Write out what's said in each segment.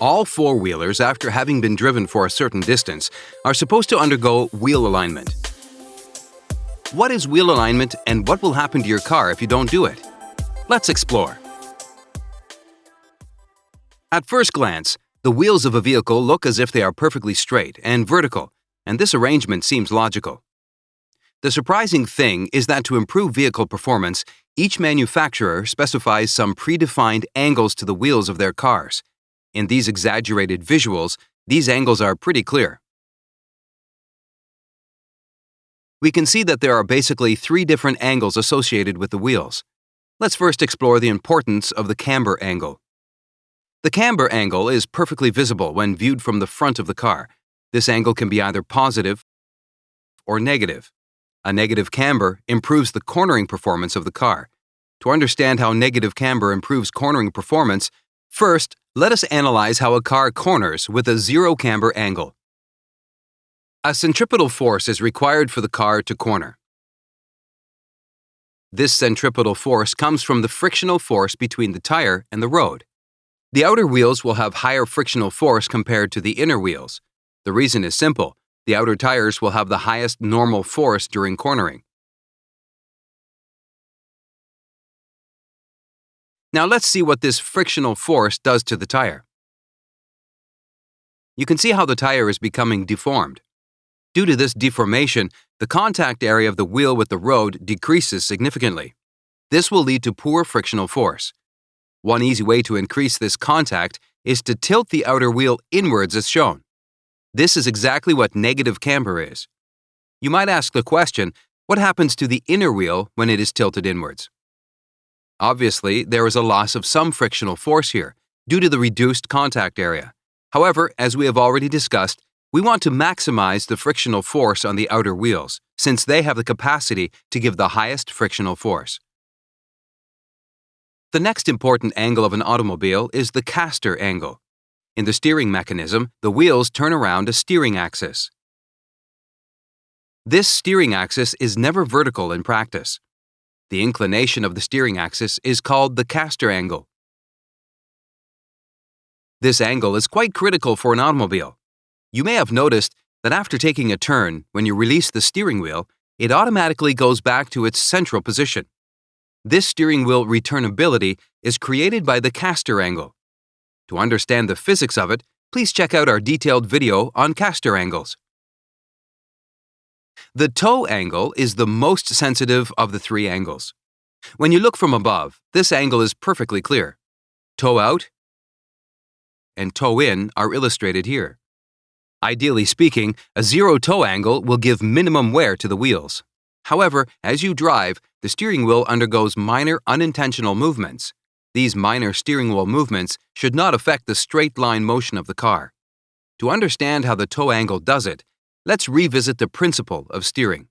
All four-wheelers, after having been driven for a certain distance, are supposed to undergo wheel alignment. What is wheel alignment and what will happen to your car if you don't do it? Let's explore. At first glance, the wheels of a vehicle look as if they are perfectly straight and vertical, and this arrangement seems logical. The surprising thing is that to improve vehicle performance, each manufacturer specifies some predefined angles to the wheels of their cars. In these exaggerated visuals, these angles are pretty clear. We can see that there are basically three different angles associated with the wheels. Let's first explore the importance of the camber angle. The camber angle is perfectly visible when viewed from the front of the car. This angle can be either positive or negative. A negative camber improves the cornering performance of the car. To understand how negative camber improves cornering performance, first, let us analyze how a car corners with a zero camber angle. A centripetal force is required for the car to corner. This centripetal force comes from the frictional force between the tire and the road. The outer wheels will have higher frictional force compared to the inner wheels. The reason is simple. The outer tires will have the highest normal force during cornering. Now let's see what this frictional force does to the tire. You can see how the tire is becoming deformed. Due to this deformation, the contact area of the wheel with the road decreases significantly. This will lead to poor frictional force. One easy way to increase this contact is to tilt the outer wheel inwards as shown. This is exactly what negative camber is. You might ask the question, what happens to the inner wheel when it is tilted inwards? Obviously, there is a loss of some frictional force here, due to the reduced contact area. However, as we have already discussed, we want to maximize the frictional force on the outer wheels, since they have the capacity to give the highest frictional force. The next important angle of an automobile is the caster angle. In the steering mechanism, the wheels turn around a steering axis. This steering axis is never vertical in practice. The inclination of the steering axis is called the caster angle. This angle is quite critical for an automobile. You may have noticed that after taking a turn, when you release the steering wheel, it automatically goes back to its central position. This steering wheel returnability is created by the caster angle. To understand the physics of it, please check out our detailed video on caster angles. The toe angle is the most sensitive of the three angles. When you look from above, this angle is perfectly clear. Toe out and toe in are illustrated here. Ideally speaking, a zero toe angle will give minimum wear to the wheels. However, as you drive, the steering wheel undergoes minor unintentional movements. These minor steering wheel movements should not affect the straight line motion of the car. To understand how the toe angle does it, let's revisit the principle of steering.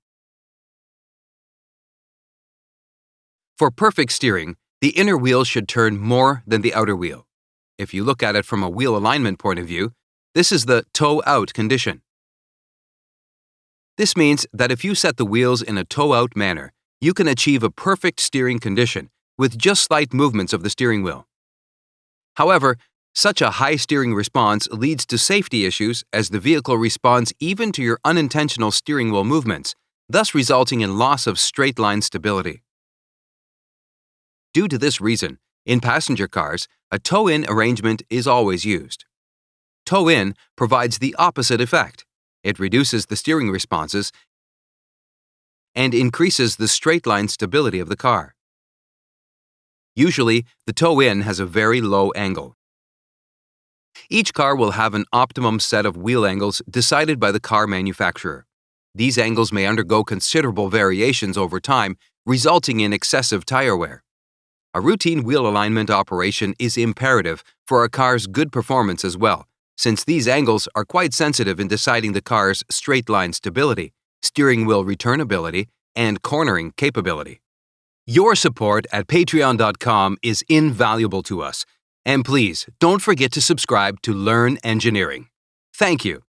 For perfect steering, the inner wheel should turn more than the outer wheel. If you look at it from a wheel alignment point of view, this is the toe out condition. This means that if you set the wheels in a toe out manner, you can achieve a perfect steering condition with just slight movements of the steering wheel. However, such a high steering response leads to safety issues as the vehicle responds even to your unintentional steering wheel movements, thus resulting in loss of straight line stability. Due to this reason, in passenger cars, a toe in arrangement is always used. Toe in provides the opposite effect. It reduces the steering responses and increases the straight line stability of the car. Usually, the toe in has a very low angle. Each car will have an optimum set of wheel angles decided by the car manufacturer. These angles may undergo considerable variations over time, resulting in excessive tire wear. A routine wheel alignment operation is imperative for a car's good performance as well, since these angles are quite sensitive in deciding the car's straight line stability steering wheel returnability, and cornering capability. Your support at patreon.com is invaluable to us, and please don't forget to subscribe to Learn Engineering. Thank you.